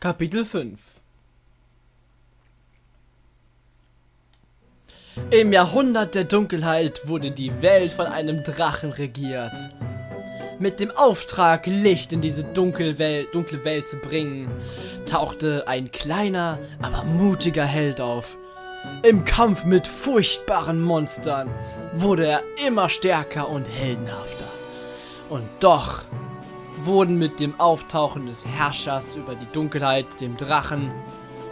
Kapitel 5 Im Jahrhundert der Dunkelheit wurde die Welt von einem Drachen regiert. Mit dem Auftrag, Licht in diese dunkle Welt, zu bringen, tauchte ein kleiner, aber mutiger Held auf. Im Kampf mit furchtbaren Monstern wurde er immer stärker und heldenhafter. Und doch wurden mit dem Auftauchen des Herrschers über die Dunkelheit, dem Drachen,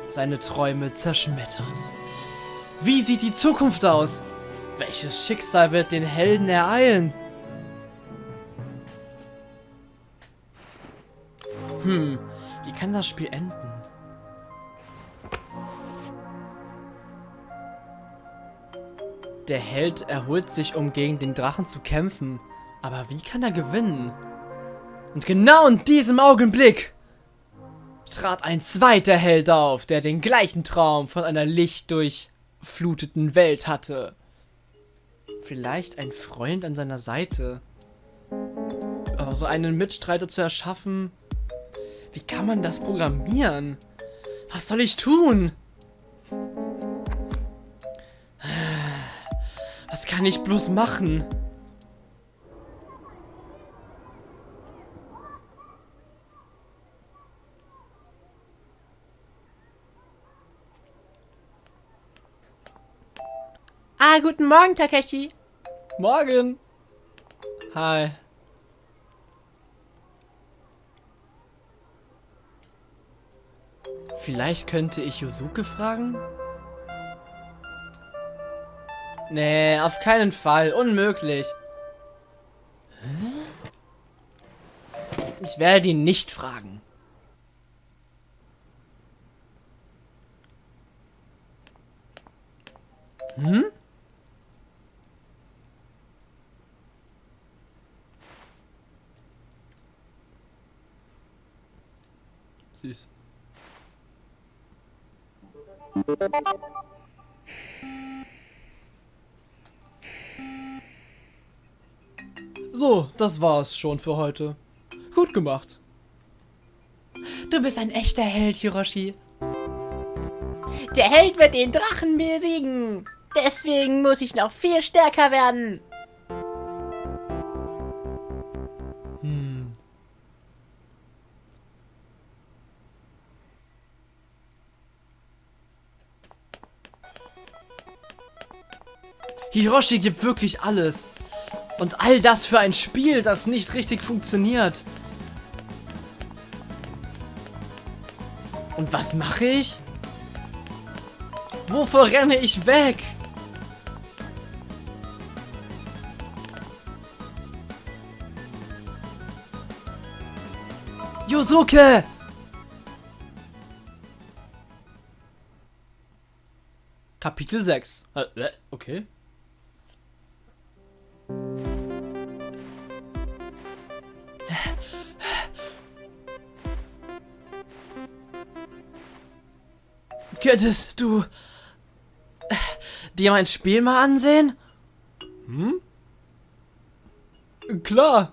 seine Träume zerschmettert. Wie sieht die Zukunft aus? Welches Schicksal wird den Helden ereilen? Hm, wie kann das Spiel enden? Der Held erholt sich, um gegen den Drachen zu kämpfen. Aber wie kann er gewinnen? Und genau in diesem Augenblick trat ein zweiter Held auf, der den gleichen Traum von einer lichtdurchfluteten Welt hatte. Vielleicht ein Freund an seiner Seite. Aber so einen Mitstreiter zu erschaffen, wie kann man das programmieren? Was soll ich tun? Was kann ich bloß machen? Ah, guten Morgen, Takeshi. Morgen. Hi. Vielleicht könnte ich Yosuke fragen? Nee, auf keinen Fall. Unmöglich. Ich werde ihn nicht fragen. Hm? Süß. So, das war's schon für heute. Gut gemacht. Du bist ein echter Held, Hiroshi. Der Held wird den Drachen besiegen. Deswegen muss ich noch viel stärker werden. Hiroshi gibt wirklich alles. Und all das für ein Spiel, das nicht richtig funktioniert. Und was mache ich? Wovor renne ich weg? Yosuke! Kapitel 6. Äh, äh, okay. Könntest du dir mein Spiel mal ansehen? Hm? Klar.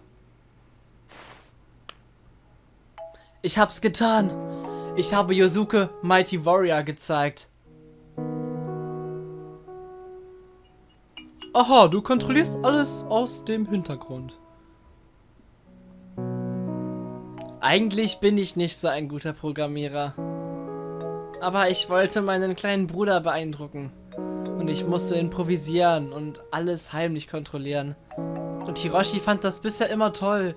Ich hab's getan. Ich habe Yosuke Mighty Warrior gezeigt. Aha, du kontrollierst alles aus dem Hintergrund. Eigentlich bin ich nicht so ein guter Programmierer. Aber ich wollte meinen kleinen Bruder beeindrucken. Und ich musste improvisieren und alles heimlich kontrollieren. Und Hiroshi fand das bisher immer toll.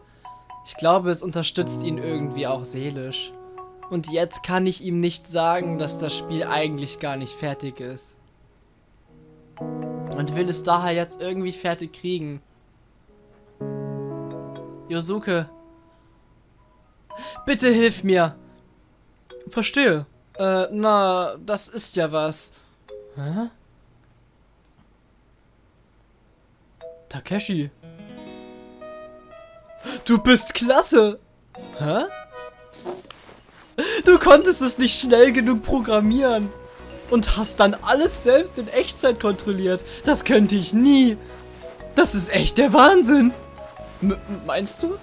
Ich glaube, es unterstützt ihn irgendwie auch seelisch. Und jetzt kann ich ihm nicht sagen, dass das Spiel eigentlich gar nicht fertig ist. Und will es daher jetzt irgendwie fertig kriegen. Yosuke. Bitte hilf mir. Verstehe. Äh, na, das ist ja was. Hä? Takeshi. Du bist klasse. Hä? Du konntest es nicht schnell genug programmieren. Und hast dann alles selbst in Echtzeit kontrolliert. Das könnte ich nie. Das ist echt der Wahnsinn. M meinst du?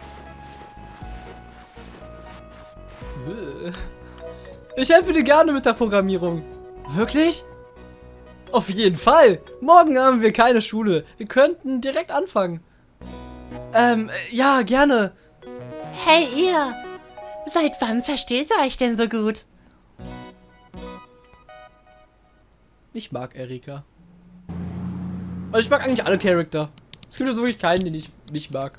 Ich helfe dir gerne mit der Programmierung. Wirklich? Auf jeden Fall. Morgen haben wir keine Schule. Wir könnten direkt anfangen. Ähm, ja, gerne. Hey ihr! Seit wann versteht ihr euch denn so gut? Ich mag Erika. Also ich mag eigentlich alle Charakter. Es gibt jetzt wirklich keinen, den ich nicht mag.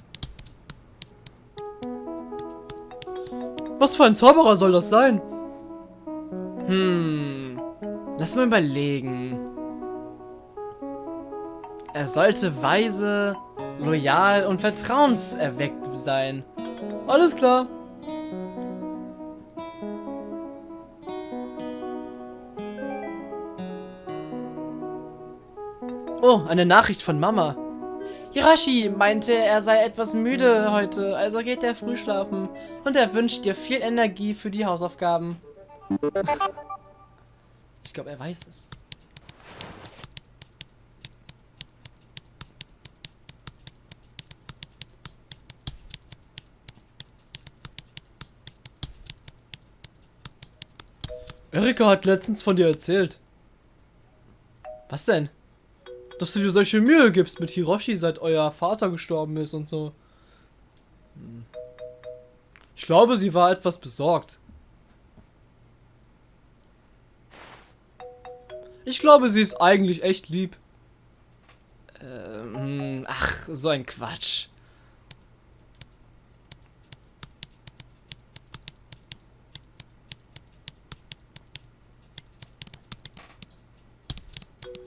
Was für ein Zauberer soll das sein? Hm. Lass mal überlegen. Er sollte weise, loyal und vertrauenserweckt sein. Alles klar. Oh, eine Nachricht von Mama. Hiroshi meinte, er sei etwas müde heute, also geht er früh schlafen. Und er wünscht dir viel Energie für die Hausaufgaben. Ich glaube, er weiß es. Erika hat letztens von dir erzählt. Was denn? dass du dir solche Mühe gibst mit Hiroshi, seit euer Vater gestorben ist und so. Hm. Ich glaube, sie war etwas besorgt. Ich glaube, sie ist eigentlich echt lieb. Ähm, ach, so ein Quatsch.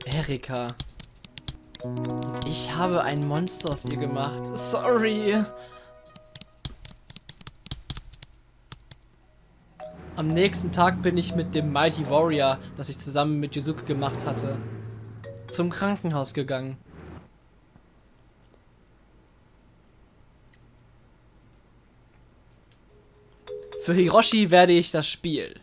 Erika. Ich habe ein Monster aus ihr gemacht. Sorry. Am nächsten Tag bin ich mit dem Mighty Warrior, das ich zusammen mit Yuzuki gemacht hatte, zum Krankenhaus gegangen. Für Hiroshi werde ich das Spiel.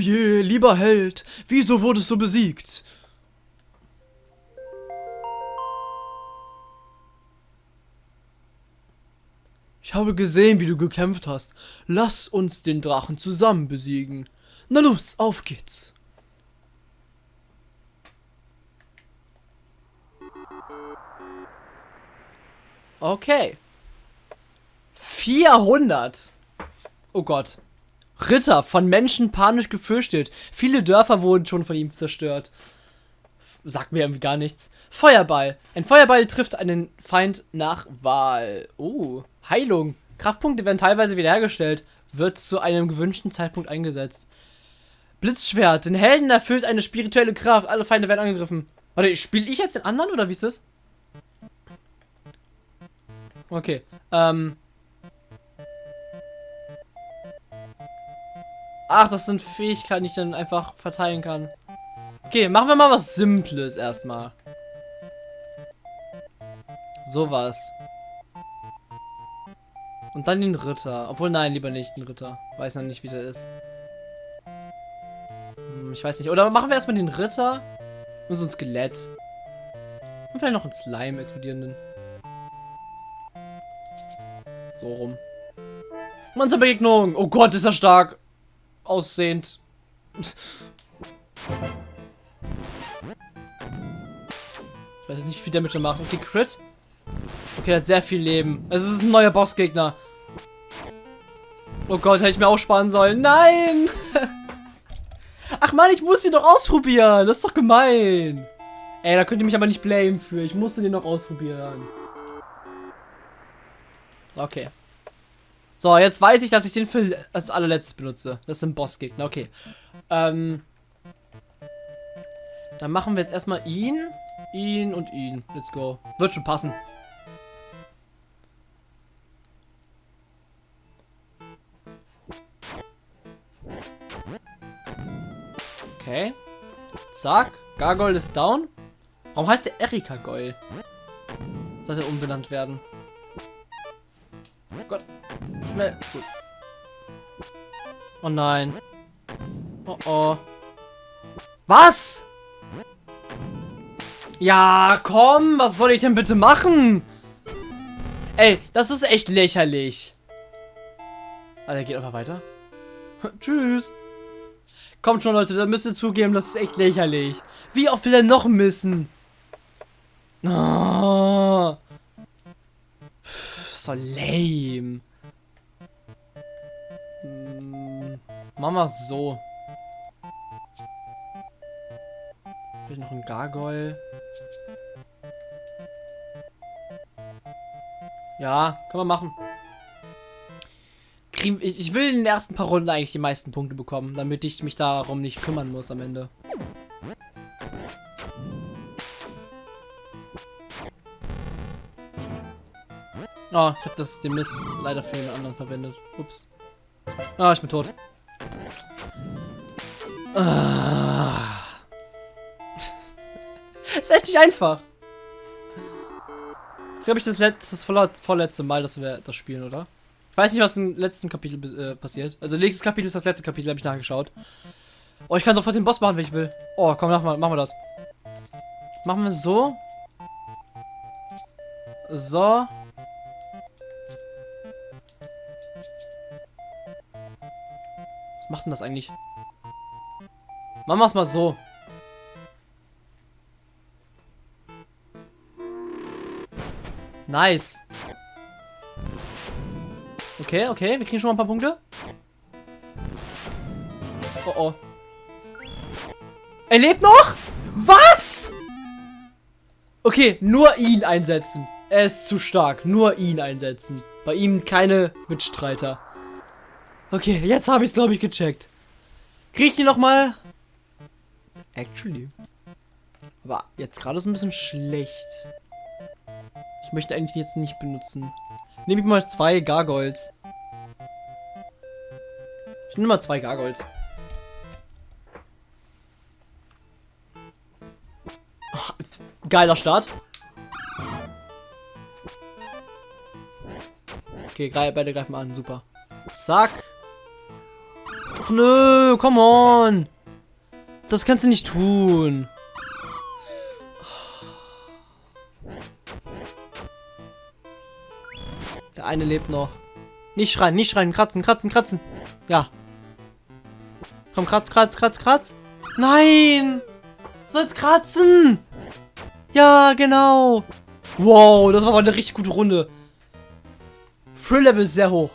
Je, lieber Held, wieso wurdest du besiegt? Ich habe gesehen, wie du gekämpft hast. Lass uns den Drachen zusammen besiegen. Na los, auf geht's. Okay. 400. Oh Gott. Ritter, von Menschen panisch gefürchtet. Viele Dörfer wurden schon von ihm zerstört. Sagt mir irgendwie gar nichts. Feuerball. Ein Feuerball trifft einen Feind nach Wahl. Oh, Heilung. Kraftpunkte werden teilweise wiederhergestellt. Wird zu einem gewünschten Zeitpunkt eingesetzt. Blitzschwert. Den Helden erfüllt eine spirituelle Kraft. Alle Feinde werden angegriffen. Warte, spiele ich jetzt den anderen oder wie ist das? Okay. Ähm, Ach, das sind Fähigkeiten, die ich dann einfach verteilen kann. Okay, machen wir mal was Simples erstmal. Sowas. Und dann den Ritter. Obwohl, nein, lieber nicht den Ritter. Weiß noch nicht, wie der ist. Hm, ich weiß nicht. Oder machen wir erstmal den Ritter und so ein Skelett. Und vielleicht noch einen Slime explodierenden. So rum. Monsterbegegnung. Oh Gott, ist er stark aussehend. Ich weiß nicht, wie viel Damage er macht. Okay, Crit. Okay, hat sehr viel Leben. Es ist ein neuer Bossgegner. Oh Gott, hätte ich mir auch sparen sollen. Nein! Ach man, ich muss ihn doch ausprobieren. Das ist doch gemein. Ey, da könnt ihr mich aber nicht blamen für. Ich musste den noch ausprobieren. Okay. So, jetzt weiß ich, dass ich den für das allerletzte benutze. Das sind Bossgegner. Okay. Ähm. Dann machen wir jetzt erstmal ihn, ihn und ihn. Let's go. Wird schon passen. Okay. Zack. Gargoyle ist down. Warum heißt der Erika Goyle? Sollte umbenannt werden. Gott. Schnell. Gut. Oh nein. Oh oh. Was? Ja, komm, was soll ich denn bitte machen? Ey, das ist echt lächerlich. Ah, der geht einfach weiter. Tschüss. Kommt schon, Leute, da müsst ihr zugeben, das ist echt lächerlich. Wie oft will er noch missen? Oh. So lame. Hm, machen wir so. Hier noch ein Gargoyle. Ja, können wir machen. Ich, ich will in den ersten paar Runden eigentlich die meisten Punkte bekommen, damit ich mich darum nicht kümmern muss am Ende. Oh, ich habe das den Miss leider für einen anderen verwendet. Ups. Ah, ich bin tot. Ah. ist echt nicht einfach. Ich glaube, ich das, letzte, das vorletzte Mal, dass wir das spielen, oder? Ich weiß nicht, was im letzten Kapitel äh, passiert. Also, nächstes Kapitel ist das letzte Kapitel, habe ich nachgeschaut. Oh, ich kann sofort den Boss machen, wenn ich will. Oh, komm, mach mal, machen wir das. Machen wir so. So. Macht denn das eigentlich? Machen wir es mal so. Nice. Okay, okay, wir kriegen schon mal ein paar Punkte. Oh oh. Er lebt noch? Was? Okay, nur ihn einsetzen. Er ist zu stark. Nur ihn einsetzen. Bei ihm keine Mitstreiter. Okay, jetzt habe ich es, glaube ich, gecheckt. Kriege ich ihn nochmal? Actually. Aber jetzt gerade ist ein bisschen schlecht. Ich möchte eigentlich jetzt nicht benutzen. Nehme ich mal zwei Gargoyles. Ich nehme mal zwei Gargoyles. Oh, geiler Start. Okay, beide greifen an. Super. Zack. Ach nö, come on. Das kannst du nicht tun. Der eine lebt noch. Nicht schreien, nicht schreien, kratzen, kratzen, kratzen. Ja. Komm, kratz, kratz, kratz, kratz. Nein! Du sollst kratzen! Ja, genau. Wow, das war mal eine richtig gute Runde. Thrill-Level ist sehr hoch.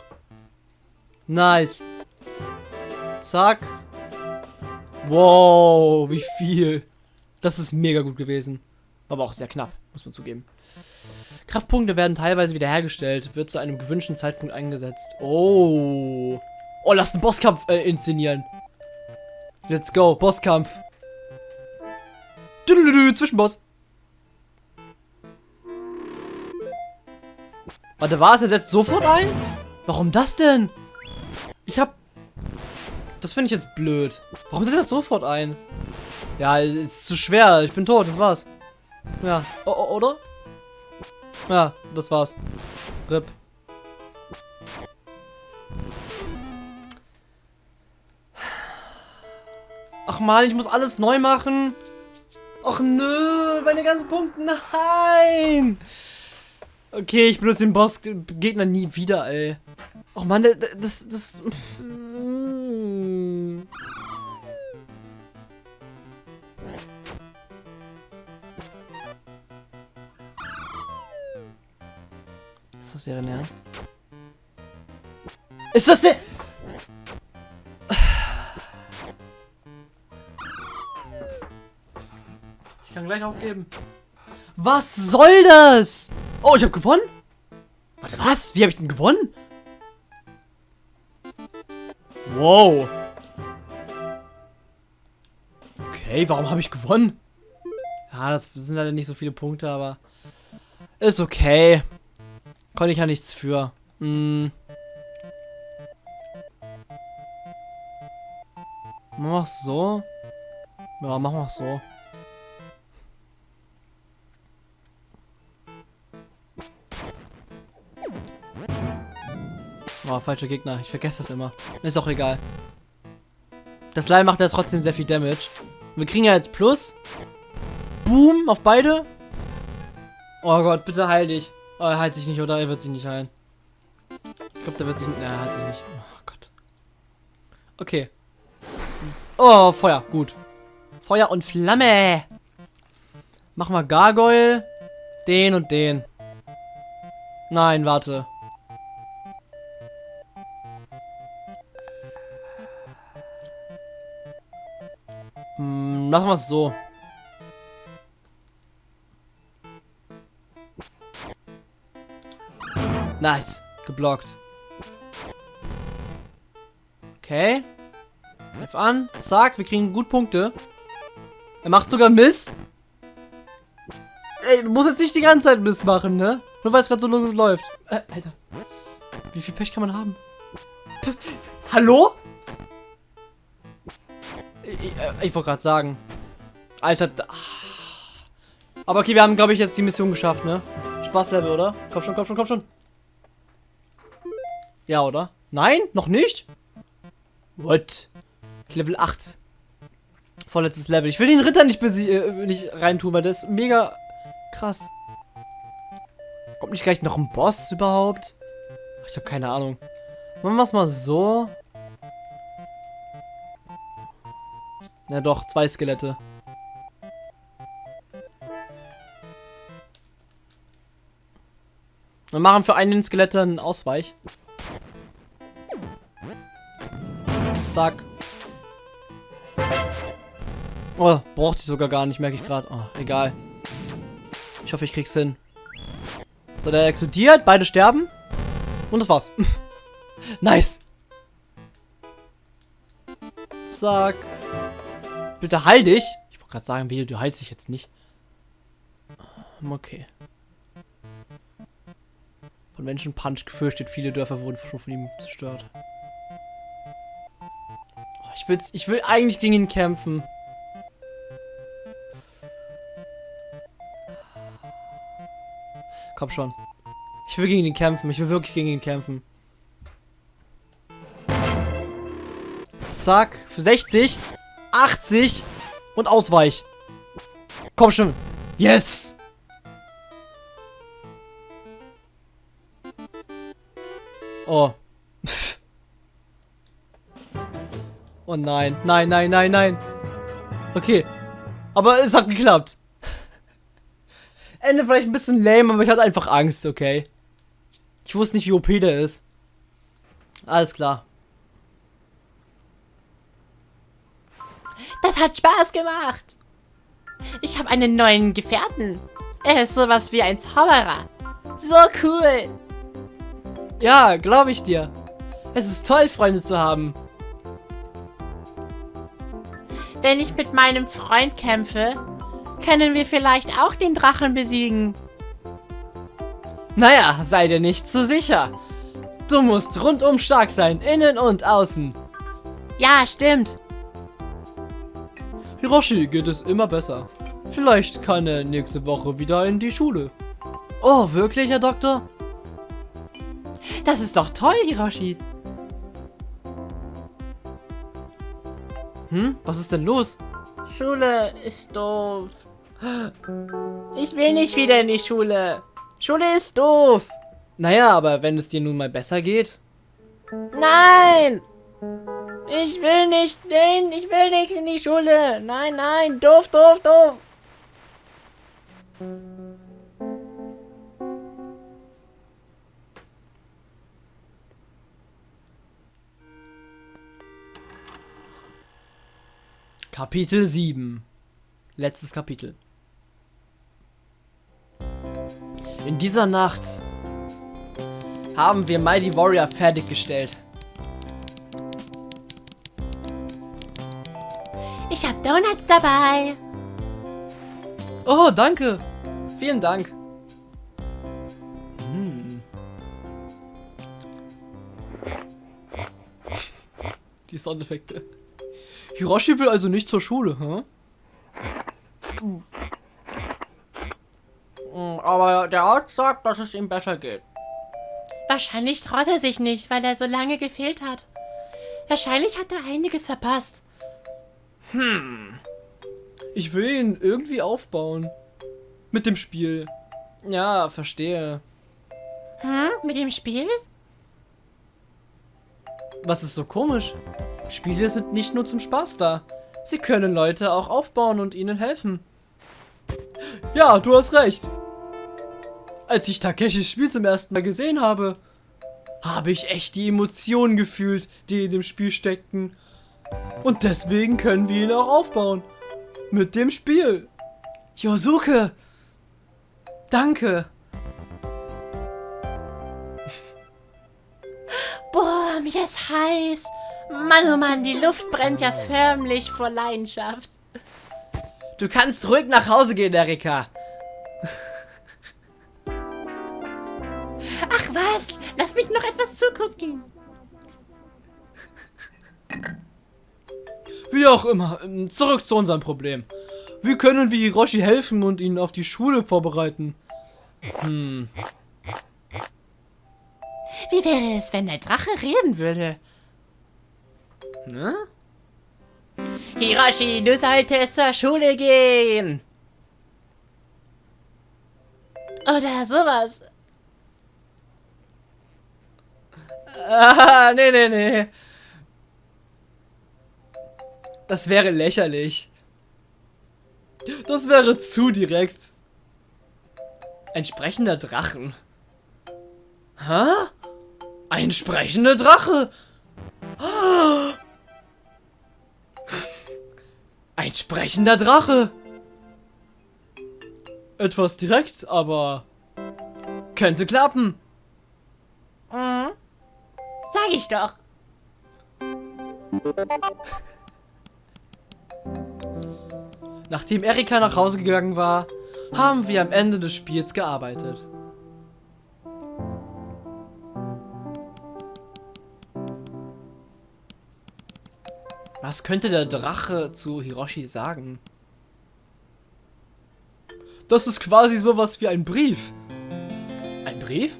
Nice. Zack. Wow, wie viel. Das ist mega gut gewesen. Aber auch sehr knapp, muss man zugeben. Kraftpunkte werden teilweise wiederhergestellt, wird zu einem gewünschten Zeitpunkt eingesetzt. Oh. Oh, lass einen Bosskampf äh, inszenieren. Let's go, Bosskampf. Zwischenboss. Warte, was? Er setzt sofort ein? Warum das denn? Ich hab... Das finde ich jetzt blöd. Warum setzt das sofort ein? Ja, ist zu schwer. Ich bin tot, das war's. Ja, o oder? Ja, das war's. RIP. Ach mal, ich muss alles neu machen. Ach nö, meine ganzen Punkte. Nein. Okay, ich benutze den Boss-Gegner nie wieder, ey. Ach man, das, das... Ist das deren Ernst? Ist das der... Ich kann gleich aufgeben. Was soll das? Oh, ich habe gewonnen? Warte, was? Wie habe ich denn gewonnen? Wow. Okay, warum habe ich gewonnen? Ja, das sind leider nicht so viele Punkte, aber ist okay. Konnte ich ja nichts für. Hm. Machen wir es so? Ja, machen wir es so. Oh, falscher Gegner. Ich vergesse das immer. Ist auch egal. Das Leih macht ja trotzdem sehr viel Damage. Wir kriegen ja jetzt Plus. Boom auf beide. Oh Gott, bitte heil dich. Oh, er heilt sich nicht, oder? Er wird sich nicht heilen. Ich glaube, der wird sich... Ne, er heilt sich nicht. Oh Gott. Okay. Oh, Feuer. Gut. Feuer und Flamme. Machen wir Gargoyle. Den und den. Nein, warte. Hm, machen wir es so. Nice. Geblockt. Okay. Greif an. Zack, wir kriegen gut Punkte. Er macht sogar Miss. Ey, du musst jetzt nicht die ganze Zeit Miss machen, ne? Nur weil es gerade so läuft. Äh, Alter. Wie viel Pech kann man haben? P Hallo? Ich, ich, äh, ich wollte gerade sagen. Alter. Aber okay, wir haben, glaube ich, jetzt die Mission geschafft, ne? Spaßlevel, oder? Komm schon, komm schon, komm schon. Ja, oder? Nein? Noch nicht? What? Level 8. Vorletztes Level. Ich will den Ritter nicht, äh, nicht reintun, weil das ist mega krass. Kommt nicht gleich noch ein Boss überhaupt? Ach, ich habe keine Ahnung. Machen wir es mal so. Ja doch, zwei Skelette. Wir machen für einen Skelette einen Ausweich. Zack. Oh, braucht ich sogar gar nicht, merke ich gerade. Oh, egal. Ich hoffe, ich krieg's hin. So, der explodiert, beide sterben. Und das war's. nice. Zack. Bitte heil dich. Ich wollte gerade sagen, wie du heilst dich jetzt nicht. Okay. Von Menschen Punch gefürchtet, viele Dörfer wurden schon von ihm zerstört. Ich, will's, ich will eigentlich gegen ihn kämpfen. Komm schon. Ich will gegen ihn kämpfen. Ich will wirklich gegen ihn kämpfen. Zack. Für 60. 80. Und Ausweich. Komm schon. Yes. Oh. Oh nein, nein, nein, nein, nein. Okay. Aber es hat geklappt. Ende vielleicht ein bisschen lame, aber ich hatte einfach Angst, okay. Ich wusste nicht, wie OP der ist. Alles klar. Das hat Spaß gemacht. Ich habe einen neuen Gefährten. Er ist sowas wie ein Zauberer. So cool. Ja, glaube ich dir. Es ist toll, Freunde zu haben. Wenn ich mit meinem Freund kämpfe, können wir vielleicht auch den Drachen besiegen. Naja, sei dir nicht zu sicher. Du musst rundum stark sein, innen und außen. Ja, stimmt. Hiroshi geht es immer besser. Vielleicht kann er nächste Woche wieder in die Schule. Oh, wirklich, Herr Doktor? Das ist doch toll, Hiroshi. Hm? Was ist denn los? Schule ist doof. Ich will nicht wieder in die Schule. Schule ist doof. Naja, aber wenn es dir nun mal besser geht. Nein! Ich will nicht, nein, ich will nicht in die Schule. Nein, nein, doof, doof, doof. Kapitel 7. Letztes Kapitel. In dieser Nacht haben wir Mighty Warrior fertiggestellt. Ich habe Donuts dabei. Oh, danke. Vielen Dank. Hm. Die Soundeffekte. Hiroshi will also nicht zur Schule, hä? Hm? Aber der Arzt sagt, dass es ihm besser geht. Wahrscheinlich traut er sich nicht, weil er so lange gefehlt hat. Wahrscheinlich hat er einiges verpasst. Hm. Ich will ihn irgendwie aufbauen. Mit dem Spiel. Ja, verstehe. Hm? Mit dem Spiel? Was ist so komisch? Spiele sind nicht nur zum Spaß da. Sie können Leute auch aufbauen und ihnen helfen. Ja, du hast recht. Als ich Takeshis Spiel zum ersten Mal gesehen habe, habe ich echt die Emotionen gefühlt, die in dem Spiel steckten. Und deswegen können wir ihn auch aufbauen. Mit dem Spiel. Yosuke. Danke. Boah, mir ist heiß. Mann, oh Mann, die Luft brennt ja förmlich vor Leidenschaft. Du kannst ruhig nach Hause gehen, Erika. Ach was, lass mich noch etwas zugucken. Wie auch immer, ähm, zurück zu unserem Problem. Wie können wir Hiroshi helfen und ihn auf die Schule vorbereiten? Hm. Wie wäre es, wenn der Drache reden würde? Ne? Hiroshi, du solltest zur Schule gehen. Oder sowas. Ah, nee, nee, nee. Das wäre lächerlich. Das wäre zu direkt. Ein sprechender Drachen. Hä? Ein sprechender Drache. Ein sprechender Drache. Etwas direkt, aber könnte klappen. Mhm. Sag ich doch. Nachdem Erika nach Hause gegangen war, haben wir am Ende des Spiels gearbeitet. Was könnte der Drache zu Hiroshi sagen? Das ist quasi sowas wie ein Brief. Ein Brief?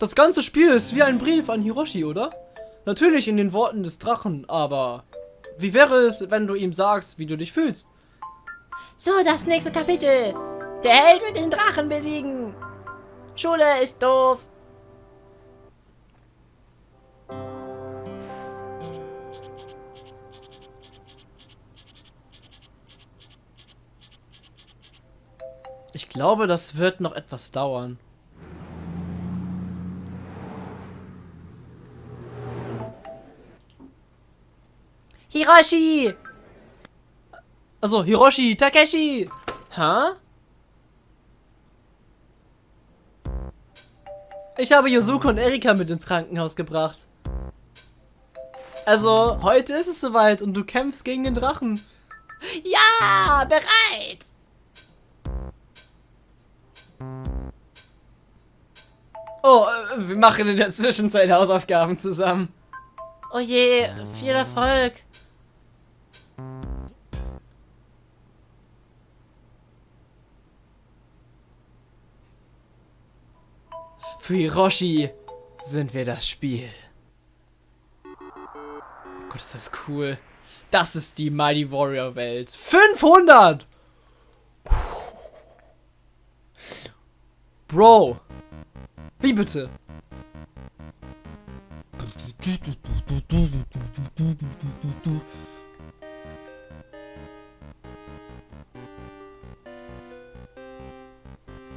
Das ganze Spiel ist wie ein Brief an Hiroshi, oder? Natürlich in den Worten des Drachen, aber wie wäre es, wenn du ihm sagst, wie du dich fühlst? So, das nächste Kapitel. Der Held wird den Drachen besiegen. Schule ist doof. Ich glaube, das wird noch etwas dauern. Hiroshi! Also, Hiroshi, Takeshi! Hä? Ich habe Yosuke und Erika mit ins Krankenhaus gebracht. Also, heute ist es soweit und du kämpfst gegen den Drachen. Ja, bereit! Oh, äh, wir machen in der Zwischenzeit Hausaufgaben zusammen. Oh je, viel Erfolg. Für Hiroshi sind wir das Spiel. Gott, ist das cool. Das ist die Mighty Warrior Welt. 500! Bro. Wie bitte?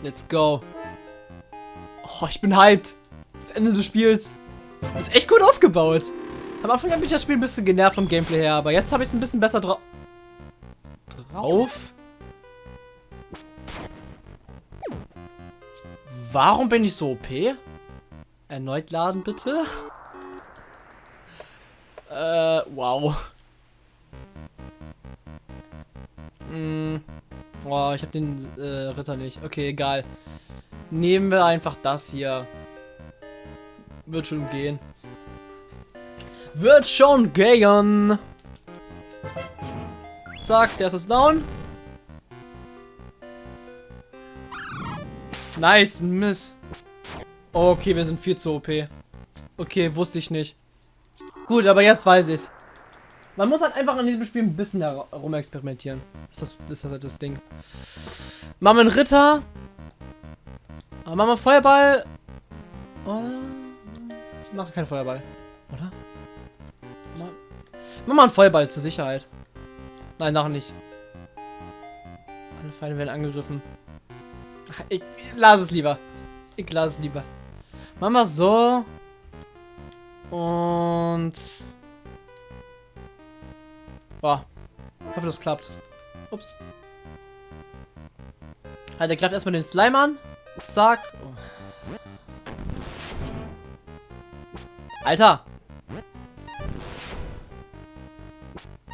Let's go. Oh, ich bin hyped. Das Ende des Spiels. Das ist echt gut aufgebaut. Am Anfang habe ich das Spiel ein bisschen genervt vom Gameplay her, aber jetzt habe ich es ein bisschen besser drauf. Drauf? Warum bin ich so OP? Erneut laden, bitte. Äh, wow. Hm. Oh, ich habe den äh, Ritter nicht. Okay, egal. Nehmen wir einfach das hier. Wird schon gehen. Wird schon gehen. Zack, der ist jetzt down. Nice, Miss. Okay, wir sind viel zu OP. Okay, wusste ich nicht. Gut, aber jetzt weiß ich's. Man muss halt einfach an diesem Spiel ein bisschen herumexperimentieren. Das ist das, das ist halt das Ding. Machen wir einen Ritter. Machen wir Feuerball. Oder? Machen wir keinen Feuerball. Oder? Machen wir einen Feuerball zur Sicherheit. Nein, nachher nicht. Alle Feinde werden angegriffen. Ich lass es lieber. Ich lass es lieber. Machen wir so. Und... Boah. Ich hoffe, das klappt. Ups. Halt, der greift erstmal den Slime an. Zack. Oh. Alter.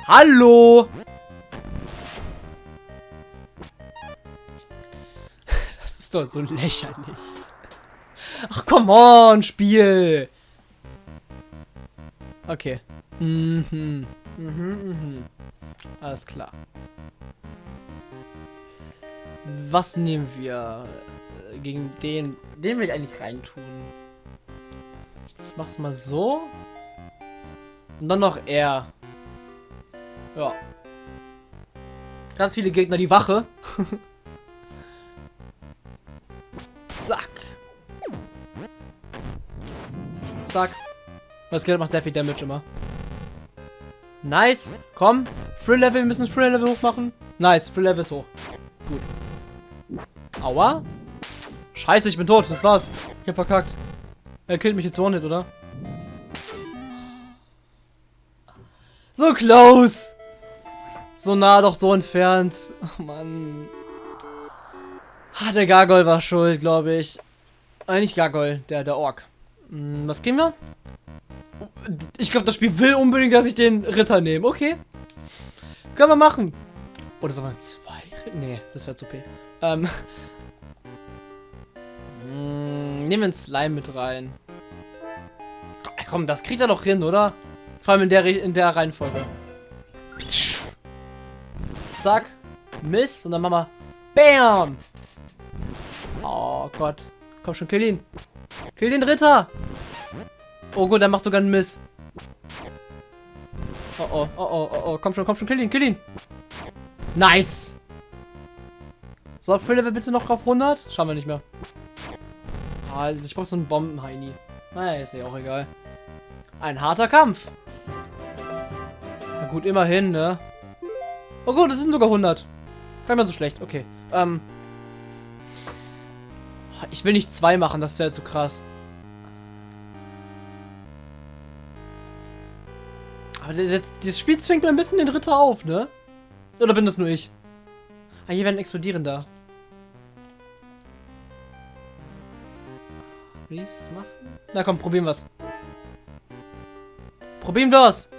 Hallo. Ist doch so lächerlich. Ach, come on, Spiel. Okay. Mhm. Mhm, mhm. Alles klar. Was nehmen wir äh, gegen den? Den will ich eigentlich reintun. Ich mach's mal so. Und dann noch er. Ja. Ganz viele Gegner, die Wache. Zack. Das Geld macht sehr viel Damage immer. Nice. Komm. Free Level. Wir müssen Free Level hoch machen. Nice. Free Level ist hoch. Gut. Aua. Scheiße, ich bin tot. Das war's. Ich hab verkackt. Er killt mich jetzt One-Hit, oder? So close. So nah, doch so entfernt. Oh Mann. Ah, der Gargoyle war schuld, glaube ich. Äh, nicht Gargoyle, der, der Ork. Hm, was gehen wir? Ich glaube, das Spiel will unbedingt, dass ich den Ritter nehme. Okay. Können wir machen. Oder sollen wir zwei? Nee, das wäre zu p. Ähm. Hm, nehmen wir einen Slime mit rein. Komm, das kriegt er doch hin, oder? Vor allem in der, in der Reihenfolge. Zack. Miss. Und dann machen wir BAM! Oh Gott. Komm schon, kill ihn. Kill den Ritter. Oh gut, er macht sogar einen Miss. Oh oh, oh oh, oh oh. Komm schon, komm schon, kill ihn, kill ihn. Nice. So, Free wir bitte noch auf 100. Schauen wir nicht mehr. Ah, also ich brauche so einen Bomben-Heini. Naja, ist ja auch egal. Ein harter Kampf. Na gut, immerhin, ne? Oh gut, das sind sogar 100. Gar nicht so schlecht. Okay. Ähm. Ich will nicht zwei machen, das wäre zu krass. Aber das, Spiel zwingt mir ein bisschen den Ritter auf, ne? Oder bin das nur ich? Ah, hier werden explodieren da. Please machen? Na komm, probieren wir's. Probieren wir's!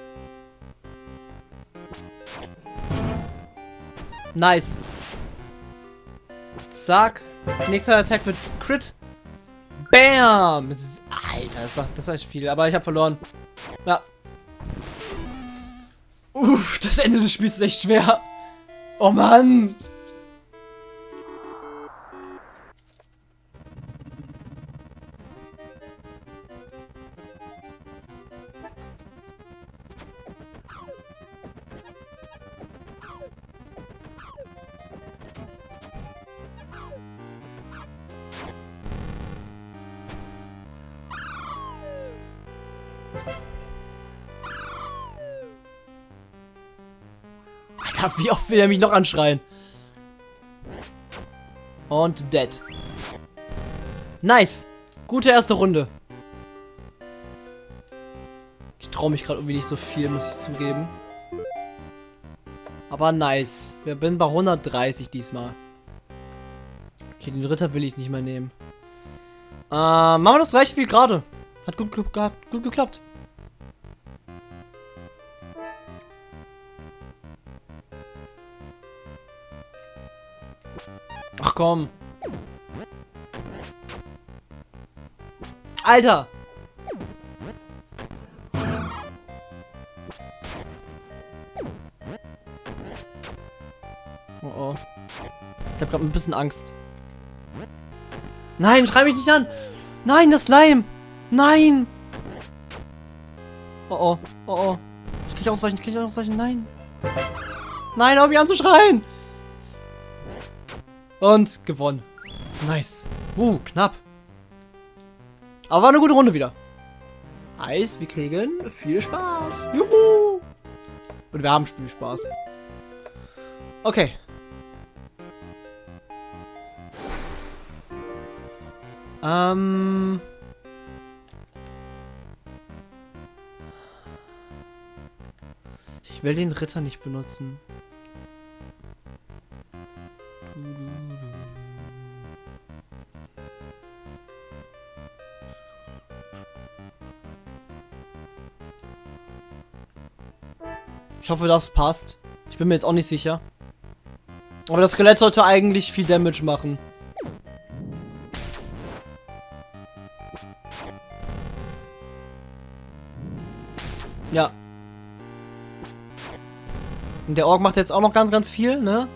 Nice. Zack. Nächster Attack mit Crit. Bam! Alter, das war, das war echt viel. Aber ich habe verloren. Ja. Uff, das Ende des Spiels ist echt schwer. Oh Mann. Alter, wie oft will er mich noch anschreien? Und dead. Nice. Gute erste Runde. Ich traue mich gerade irgendwie nicht so viel, muss ich zugeben. Aber nice. Wir sind bei 130 diesmal. Okay, den Ritter will ich nicht mehr nehmen. Äh, machen wir das gleiche wie gerade. Hat gut, hat gut geklappt. Komm. Alter! Oh oh. Ich hab grad ein bisschen Angst. Nein, schrei mich nicht an! Nein, das Slime! Nein! Oh oh, oh oh. Ich ich ausweichen? Kann ich ausweichen? Nein. Nein, hör mich anzuschreien. Und gewonnen. Nice. Uh, knapp. Aber war eine gute Runde wieder. Heißt, wir kriegen viel Spaß. Juhu. Und wir haben Spielspaß. Okay. Ähm... Ich will den Ritter nicht benutzen. Ich hoffe, das passt. Ich bin mir jetzt auch nicht sicher. Aber das Skelett sollte eigentlich viel Damage machen. Ja. Und der Ork macht jetzt auch noch ganz, ganz viel, ne?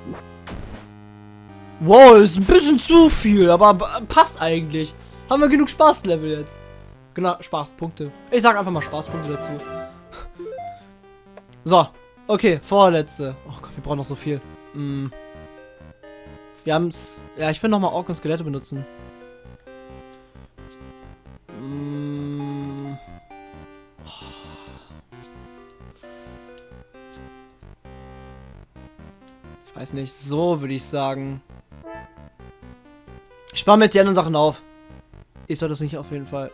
Wow, ist ein bisschen zu viel, aber passt eigentlich. Haben wir genug Spaßlevel jetzt. Genau, Spaßpunkte. Ich sag einfach mal Spaßpunkte dazu. So, okay, vorletzte. Oh Gott, wir brauchen noch so viel. Mm. Wir haben's. Ja, ich will nochmal Ork und Skelette benutzen. Mm. Ich weiß nicht, so würde ich sagen. Ich spare mir jetzt die anderen Sachen auf. Ich soll das nicht auf jeden Fall.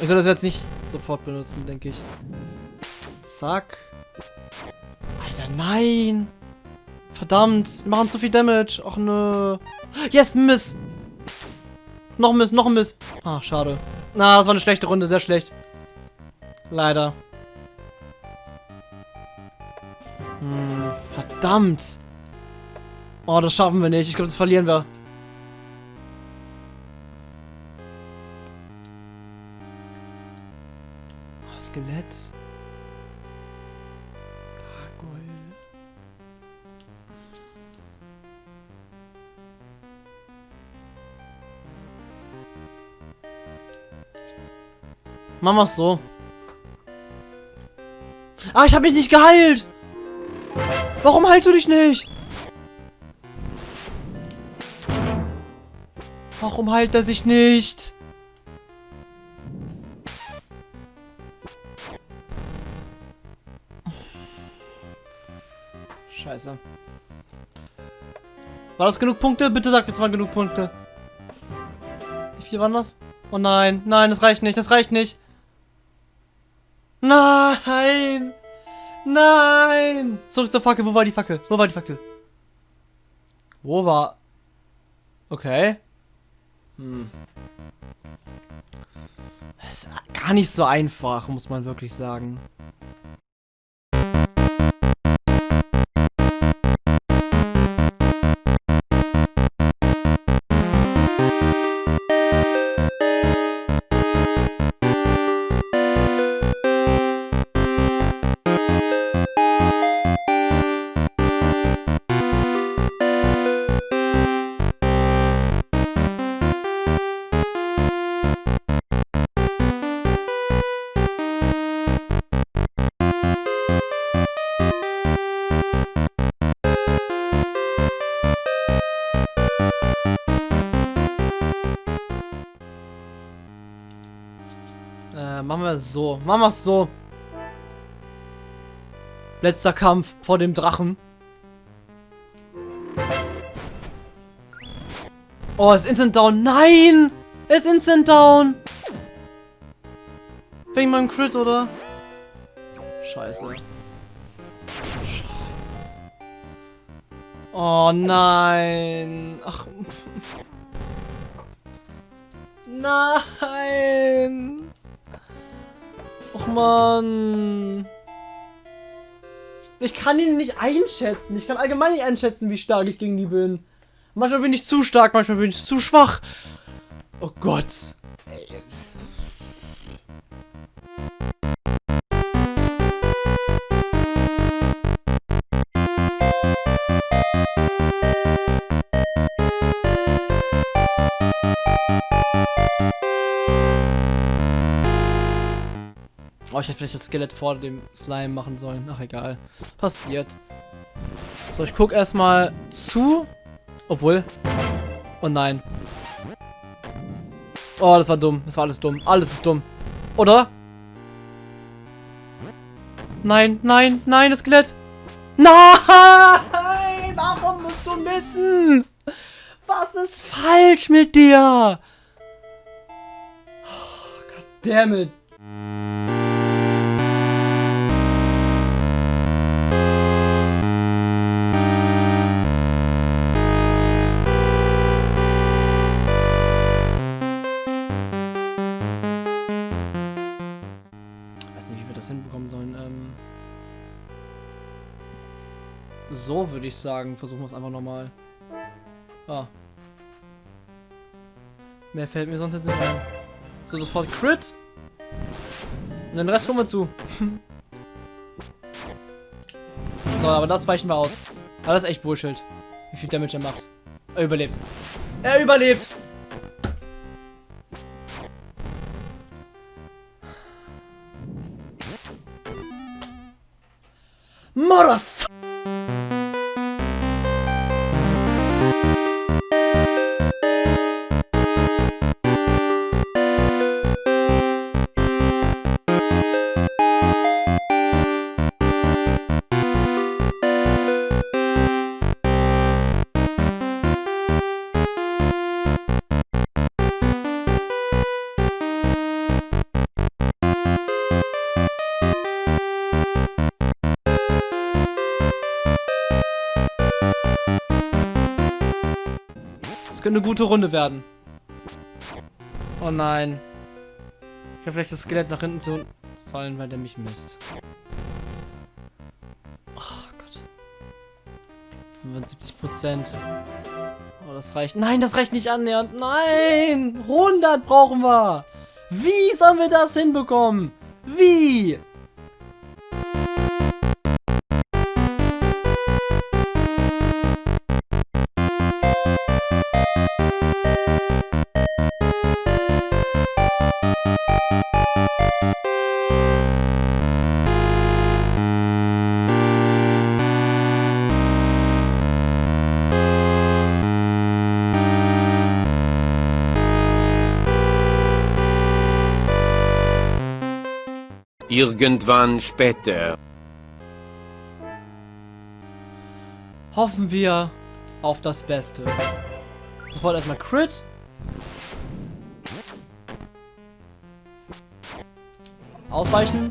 Ich soll das jetzt nicht sofort benutzen, denke ich. Zack. Nein. Verdammt, wir machen zu viel Damage. Ach nö. Yes, Miss. Noch ein Miss, noch ein Miss. Ah, schade. Na, das war eine schlechte Runde, sehr schlecht. Leider. Hm, verdammt. Oh, das schaffen wir nicht. Ich glaube, das verlieren wir. Oh, Skelett. Machen wir es so. Ah, ich habe mich nicht geheilt. Warum heilst du dich nicht? Warum heilt er sich nicht? Scheiße. War das genug Punkte? Bitte sag, es waren genug Punkte. Wie viel waren das? Oh nein, nein, das reicht nicht, das reicht nicht. Nein! Nein! Zurück zur Fackel, wo war die Fackel? Wo war die Fackel? Wo war... Okay. Hm. Das ist gar nicht so einfach, muss man wirklich sagen. Wir so. Machen wir es so. Letzter Kampf vor dem Drachen. Oh, ist Instant Down. Nein! Ist Instant Down! Wegen meinem Crit, oder? Scheiße. Scheiße. Oh nein. Ach. Nein. Och man. Ich kann ihn nicht einschätzen. Ich kann allgemein nicht einschätzen, wie stark ich gegen die bin. Manchmal bin ich zu stark, manchmal bin ich zu schwach. Oh Gott. Oh, ich hätte vielleicht das Skelett vor dem Slime machen sollen. Ach, egal. Passiert. So, ich guck erstmal zu. Obwohl. Oh nein. Oh, das war dumm. Das war alles dumm. Alles ist dumm. Oder? Nein, nein, nein, das Skelett. Nein! Warum musst du missen? Was ist falsch mit dir? Oh, goddammit. Ich sagen. Versuchen wir es einfach nochmal. Ah. Mehr fällt mir sonst jetzt nicht ein. So, sofort Crit. Und den Rest kommen wir zu. so, aber das weichen wir aus. Aber das ist echt Bullshit. Wie viel Damage er macht. Er überlebt. Er überlebt! Das könnte eine gute Runde werden. Oh nein. Ich habe vielleicht das Skelett nach hinten zu fallen, weil der mich misst. Oh Gott. 75 Prozent. Oh, das reicht. Nein, das reicht nicht annähernd. Nein! 100 brauchen wir! Wie sollen wir das hinbekommen? Wie? Irgendwann später. Hoffen wir auf das Beste. Sofort erstmal Crit. Ausweichen.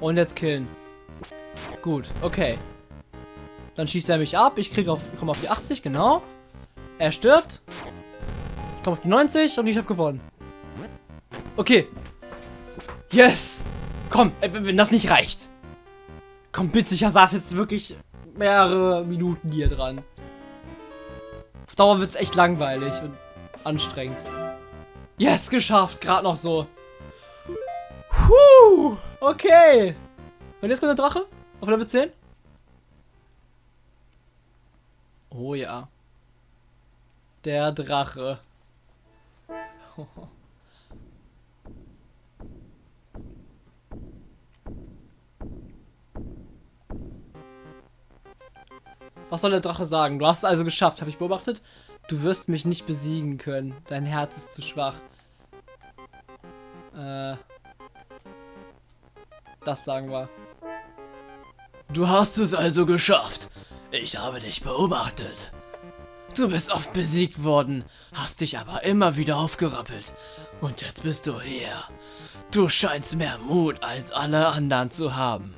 Und jetzt killen. Gut, okay. Dann schießt er mich ab. Ich kriege auf, komme auf die 80, genau. Er stirbt. Ich komme auf die 90 und ich habe gewonnen. Okay. Yes! Komm, äh, wenn das nicht reicht. Komm, bitte, ich saß jetzt wirklich mehrere Minuten hier dran. Auf Dauer wird es echt langweilig und anstrengend. Yes, geschafft. Gerade noch so. Puh, okay. Und jetzt kommt der Drache? Auf Level 10? Oh ja. Der Drache. Was soll der Drache sagen? Du hast es also geschafft, habe ich beobachtet. Du wirst mich nicht besiegen können. Dein Herz ist zu schwach. Äh. Das sagen wir. Du hast es also geschafft. Ich habe dich beobachtet. Du bist oft besiegt worden, hast dich aber immer wieder aufgerappelt. Und jetzt bist du hier. Du scheinst mehr Mut als alle anderen zu haben.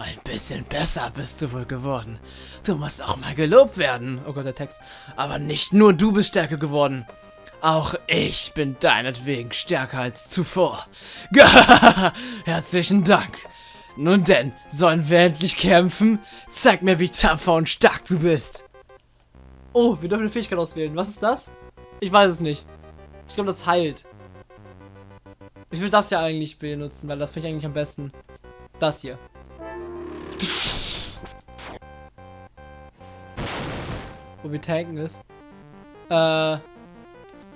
Ein bisschen besser bist du wohl geworden. Du musst auch mal gelobt werden. Oh Gott, der Text. Aber nicht nur du bist stärker geworden. Auch ich bin deinetwegen stärker als zuvor. Herzlichen Dank. Nun denn, sollen wir endlich kämpfen? Zeig mir, wie tapfer und stark du bist. Oh, wir dürfen eine Fähigkeit auswählen. Was ist das? Ich weiß es nicht. Ich glaube, das heilt. Ich will das ja eigentlich benutzen, weil das finde ich eigentlich am besten. Das hier. Wo wir tanken ist. Äh.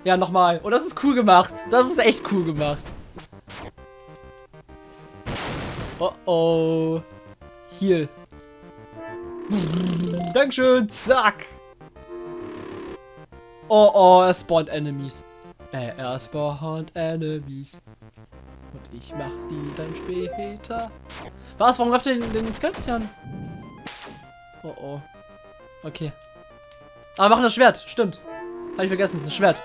Ja, nochmal. Oh, das ist cool gemacht. Das ist echt cool gemacht. Oh oh. Heal. Dankeschön, zack. Oh oh, er spawnt Enemies. Äh, er spawnt Enemies. Und ich mach die dann später. Was? Warum läuft der den, den Skelett? Oh oh. Okay. Aber machen das Schwert, stimmt. Habe ich vergessen, das Schwert.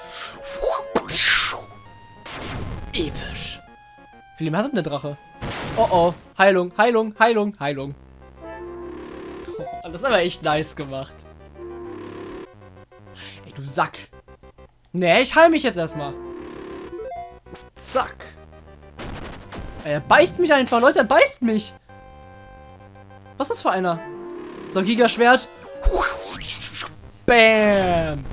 Episch. Wie viel mehr hat denn der Drache? Oh oh. Heilung, Heilung, Heilung, Heilung. Oh, das ist aber echt nice gemacht. Ey, du Sack. Nee, ich heil mich jetzt erstmal. Zack. Er beißt mich einfach, Leute, er beißt mich. Was ist das für einer? So, Gigaschwert. Bam.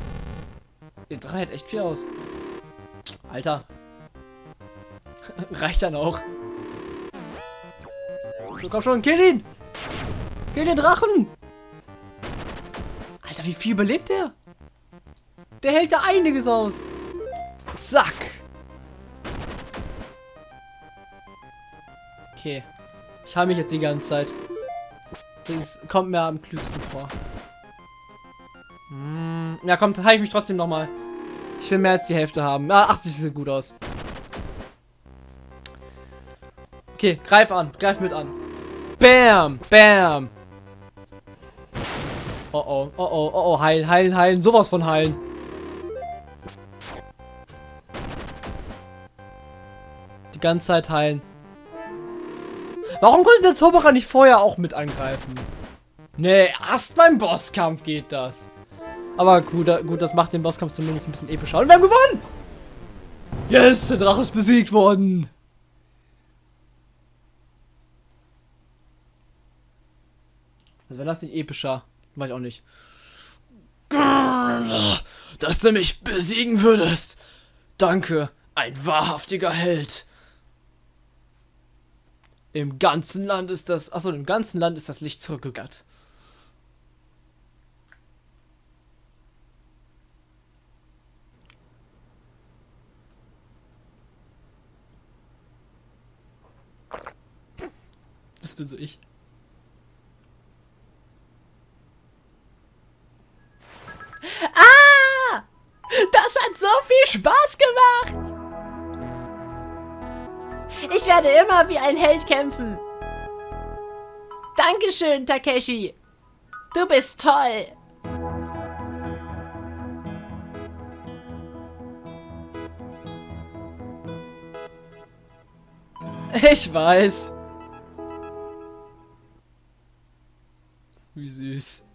Der Drache hält echt viel aus. Alter. Reicht dann auch. So, komm schon, kill ihn! Kill den Drachen! Alter, wie viel überlebt der? Der hält da einiges aus. Zack. Okay. Ich halte mich jetzt die ganze Zeit. Das kommt mir am klügsten vor. Hm, ja, komm, halte ich mich trotzdem nochmal. Ich will mehr als die Hälfte haben. Ah, 80 sieht gut aus. Okay, greif an. Greif mit an. Bam! Bam! Oh oh, oh oh, oh oh, heilen, heilen, heilen. Sowas von heilen. Die ganze Zeit heilen. Warum konnte der Zauberer nicht vorher auch mit angreifen? Nee, erst beim Bosskampf geht das. Aber gut, gut, das macht den Bosskampf zumindest ein bisschen epischer. Und wir haben gewonnen! Yes, der Drache ist besiegt worden. Also wenn das nicht epischer, weiß ich auch nicht. Dass du mich besiegen würdest. Danke, ein wahrhaftiger Held. Im ganzen Land ist das, achso, im ganzen Land ist das Licht zurückgekehrt. Das bin so ich. Das hat so viel Spaß gemacht! Ich werde immer wie ein Held kämpfen. Dankeschön, Takeshi. Du bist toll. Ich weiß. Wie süß.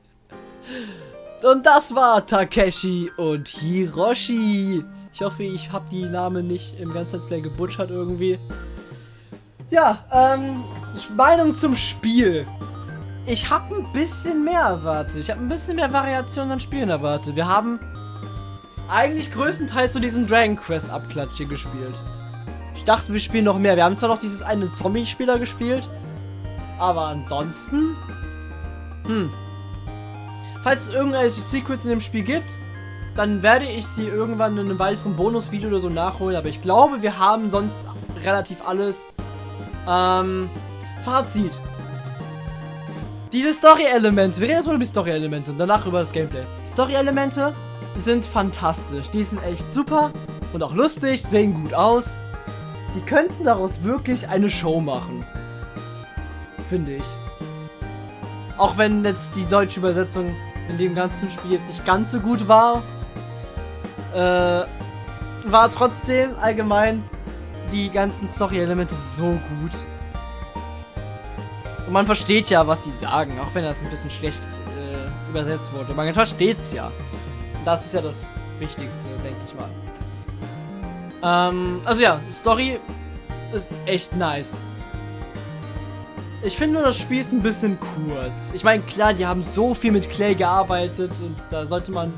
Und das war Takeshi und Hiroshi. Ich hoffe, ich habe die Namen nicht im ganzen Let's gebutschert irgendwie. Ja, ähm, Meinung zum Spiel. Ich habe ein bisschen mehr erwartet. Ich habe ein bisschen mehr Variation an Spielen erwartet. Wir haben eigentlich größtenteils so diesen Dragon Quest Abklatsch hier gespielt. Ich dachte, wir spielen noch mehr. Wir haben zwar noch dieses eine Zombie-Spieler gespielt, aber ansonsten... Hm, Falls es irgendwelche Secrets in dem Spiel gibt, dann werde ich sie irgendwann in einem weiteren Bonusvideo oder so nachholen. Aber ich glaube, wir haben sonst relativ alles. Ähm, Fazit. Diese Story-Elemente, wir reden erstmal über die Story-Elemente und danach über das Gameplay. Story-Elemente sind fantastisch. Die sind echt super und auch lustig, sehen gut aus. Die könnten daraus wirklich eine Show machen. Finde ich. Auch wenn jetzt die deutsche Übersetzung in dem ganzen Spiel jetzt nicht ganz so gut war, äh, war trotzdem allgemein die ganzen Story-Elemente so gut. Und man versteht ja, was die sagen, auch wenn das ein bisschen schlecht äh, übersetzt wurde. Man versteht es ja. Das ist ja das Wichtigste, denke ich mal. Ähm, also ja, Story ist echt nice. Ich finde nur, das Spiel ist ein bisschen kurz. Ich meine, klar, die haben so viel mit Clay gearbeitet und da sollte man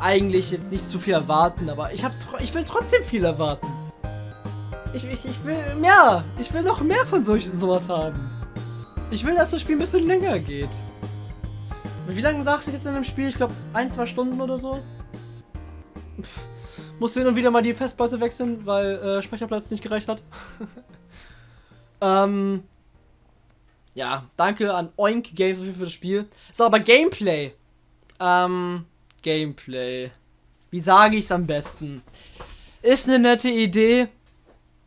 eigentlich jetzt nicht zu viel erwarten, aber ich, hab, ich will trotzdem viel erwarten. Ich, ich, ich will mehr. Ich will noch mehr von solch, sowas haben. Ich will, dass das Spiel ein bisschen länger geht. Wie lange sagst du jetzt in dem Spiel? Ich glaube, ein, zwei Stunden oder so. Pff, muss hin und wieder mal die Festplatte wechseln, weil äh, Speicherplatz nicht gereicht hat. Ähm, ja, danke an Oink Games für das Spiel. So, aber Gameplay. Ähm, Gameplay. Wie sage ich es am besten? Ist eine nette Idee,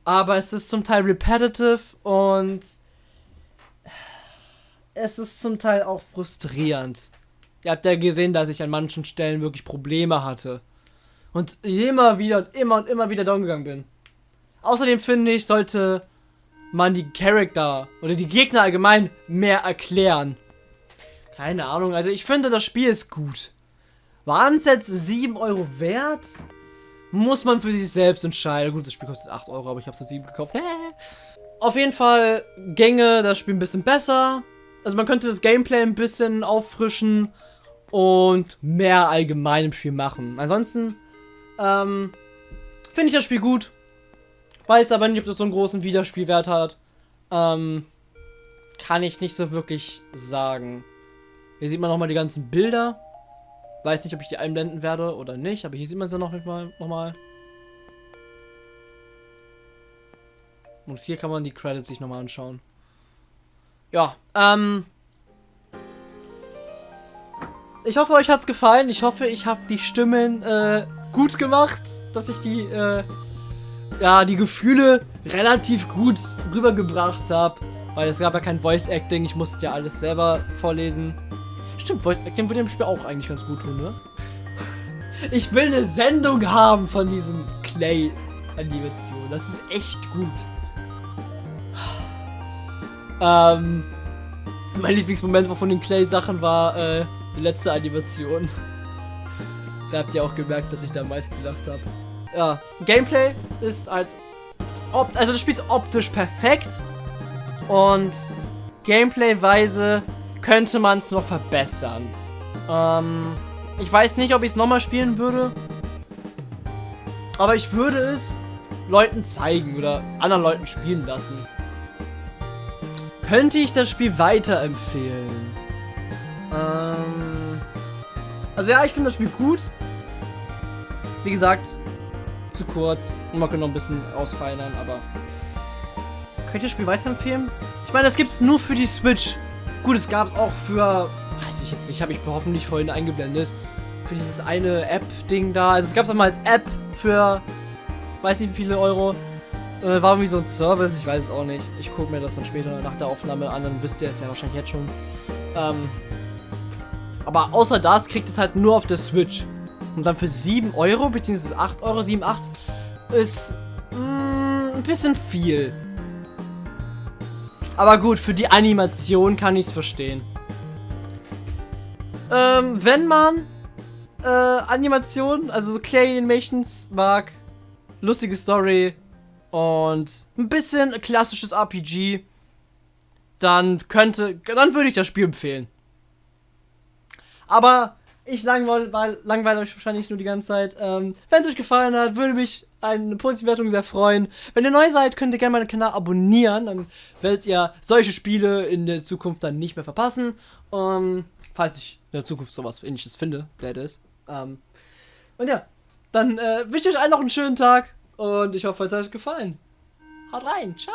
aber es ist zum Teil repetitive und es ist zum Teil auch frustrierend. Ihr habt ja gesehen, dass ich an manchen Stellen wirklich Probleme hatte. Und immer wieder und immer und immer wieder down gegangen bin. Außerdem finde ich, sollte man die Charakter oder die Gegner allgemein mehr erklären. Keine Ahnung, also ich finde, das Spiel ist gut. Waren es jetzt 7 Euro wert? Muss man für sich selbst entscheiden. Gut, das Spiel kostet 8 Euro, aber ich habe es für 7 gekauft. Auf jeden Fall Gänge das Spiel ein bisschen besser. Also man könnte das Gameplay ein bisschen auffrischen und mehr allgemein im Spiel machen. Ansonsten ähm, finde ich das Spiel gut. Weiß aber nicht, ob das so einen großen Wiederspielwert hat. Ähm, kann ich nicht so wirklich sagen. Hier sieht man nochmal die ganzen Bilder. Weiß nicht, ob ich die einblenden werde oder nicht, aber hier sieht man sie noch mal. Noch mal. Und hier kann man die Credits sich nochmal anschauen. Ja, ähm. Ich hoffe, euch hat's gefallen. Ich hoffe, ich habe die Stimmen äh, gut gemacht, dass ich die, äh, ja, die Gefühle relativ gut rübergebracht habe. Weil es gab ja kein Voice Acting, ich musste ja alles selber vorlesen. Stimmt, Voice Acting würde dem Spiel auch eigentlich ganz gut tun, ne? Ich will eine Sendung haben von diesen Clay-Animationen. Das ist echt gut. Ähm, mein Lieblingsmoment von den Clay-Sachen war äh, die letzte Animation. Da habt ihr auch gemerkt, dass ich da am meisten gelacht habe. Ja, Gameplay ist halt. Also, das Spiel ist optisch perfekt. Und Gameplay-weise könnte man es noch verbessern. Ähm, ich weiß nicht, ob ich es nochmal spielen würde. Aber ich würde es Leuten zeigen oder anderen Leuten spielen lassen. Könnte ich das Spiel weiterempfehlen? Ähm, also ja, ich finde das Spiel gut. Wie gesagt, zu kurz. Und man könnte noch ein bisschen ausfeinern, aber... Könnt ihr das Spiel weiterempfehlen? Ich meine, das gibt es nur für die Switch. Gut, es gab es auch für, weiß ich jetzt nicht, habe ich hoffentlich vorhin eingeblendet, für dieses eine App-Ding da. Also es gab es mal als App für, weiß nicht wie viele Euro. Äh, war irgendwie so ein Service, ich weiß es auch nicht. Ich gucke mir das dann später nach der Aufnahme an, dann wisst ihr es ja wahrscheinlich jetzt schon. Ähm, aber außer das kriegt es halt nur auf der Switch. Und dann für 7 Euro, beziehungsweise 8 Euro, 7, 8, ist mm, ein bisschen viel. Aber gut, für die Animation kann ich es verstehen. Ähm, wenn man äh, Animationen, also so Clay Animations mag, lustige Story und ein bisschen klassisches RPG, dann könnte, dann würde ich das Spiel empfehlen. Aber ich langweile, langweile euch wahrscheinlich nur die ganze Zeit. Ähm, Wenn es euch gefallen hat, würde mich eine positive Wertung sehr freuen. Wenn ihr neu seid, könnt ihr gerne meinen Kanal abonnieren. Dann werdet ihr solche Spiele in der Zukunft dann nicht mehr verpassen. Ähm, falls ich in der Zukunft sowas ähnliches finde, der ist. Ähm, und ja, dann äh, wünsche ich euch allen noch einen schönen Tag und ich hoffe, es hat euch gefallen. Haut rein. Ciao.